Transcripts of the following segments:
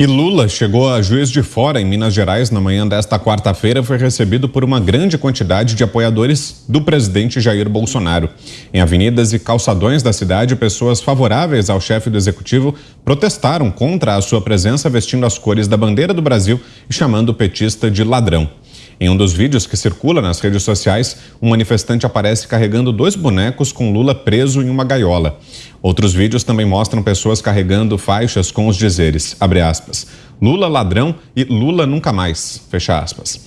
E Lula chegou a Juiz de Fora, em Minas Gerais, na manhã desta quarta-feira, foi recebido por uma grande quantidade de apoiadores do presidente Jair Bolsonaro. Em avenidas e calçadões da cidade, pessoas favoráveis ao chefe do executivo protestaram contra a sua presença vestindo as cores da bandeira do Brasil e chamando o petista de ladrão. Em um dos vídeos que circula nas redes sociais, um manifestante aparece carregando dois bonecos com Lula preso em uma gaiola. Outros vídeos também mostram pessoas carregando faixas com os dizeres, aspas, Lula ladrão e Lula nunca mais, fecha aspas.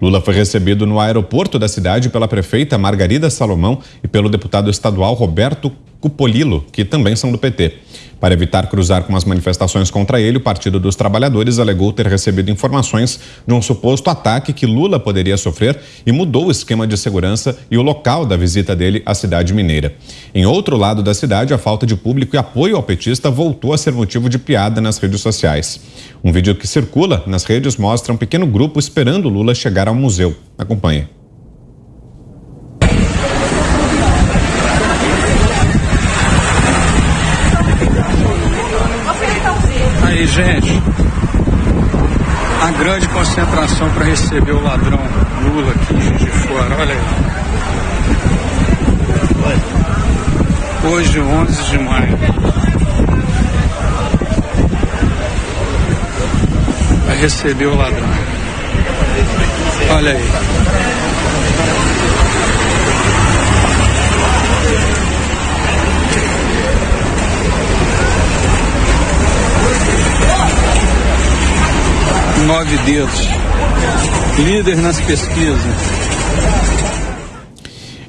Lula foi recebido no aeroporto da cidade pela prefeita Margarida Salomão e pelo deputado estadual Roberto Cupolilo, que também são do PT. Para evitar cruzar com as manifestações contra ele, o Partido dos Trabalhadores alegou ter recebido informações de um suposto ataque que Lula poderia sofrer e mudou o esquema de segurança e o local da visita dele à cidade mineira. Em outro lado da cidade, a falta de público e apoio ao petista voltou a ser motivo de piada nas redes sociais. Um vídeo que circula nas redes mostra um pequeno grupo esperando Lula chegar ao museu. Acompanhe. aí, gente. A grande concentração para receber o ladrão Lula aqui de Fora. Olha aí. Hoje, 11 de maio. Vai receber o ladrão. Olha aí. Nove dedos. Líder nas pesquisas.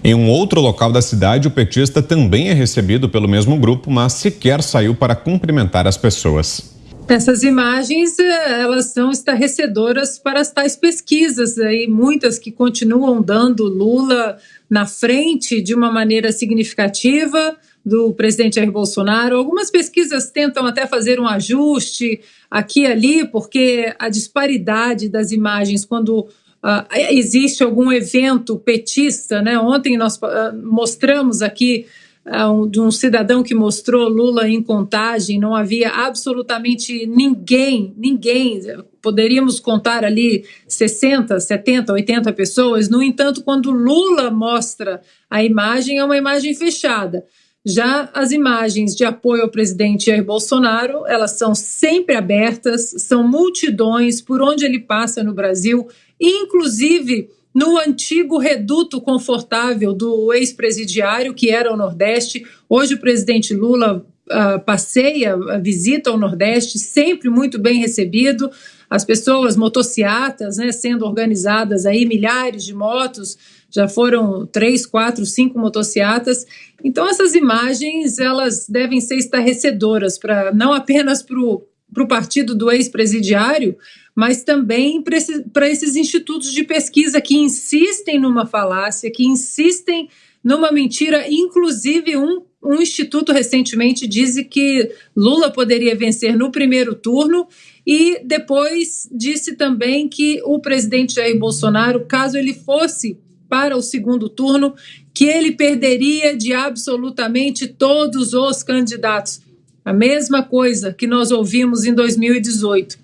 Em um outro local da cidade, o petista também é recebido pelo mesmo grupo, mas sequer saiu para cumprimentar as pessoas. Essas imagens, eh, elas são estarrecedoras para as tais pesquisas, aí, muitas que continuam dando Lula na frente de uma maneira significativa, do presidente Jair Bolsonaro. Algumas pesquisas tentam até fazer um ajuste aqui e ali, porque a disparidade das imagens, quando uh, existe algum evento petista, né? Ontem nós uh, mostramos aqui uh, de um cidadão que mostrou Lula em contagem, não havia absolutamente ninguém, ninguém, poderíamos contar ali 60, 70, 80 pessoas. No entanto, quando Lula mostra a imagem, é uma imagem fechada. Já as imagens de apoio ao presidente Jair Bolsonaro, elas são sempre abertas, são multidões por onde ele passa no Brasil, inclusive no antigo reduto confortável do ex-presidiário, que era o Nordeste. Hoje o presidente Lula uh, passeia, uh, visita o Nordeste, sempre muito bem recebido. As pessoas, motociatas, né, sendo organizadas aí, milhares de motos já foram três, quatro, cinco motocicletas. Então essas imagens elas devem ser estarrecedoras para não apenas para o partido do ex-presidiário, mas também para esses institutos de pesquisa que insistem numa falácia, que insistem numa mentira. Inclusive, um, um instituto recentemente disse que Lula poderia vencer no primeiro turno e depois disse também que o presidente Jair Bolsonaro, caso ele fosse para o segundo turno, que ele perderia de absolutamente todos os candidatos. A mesma coisa que nós ouvimos em 2018.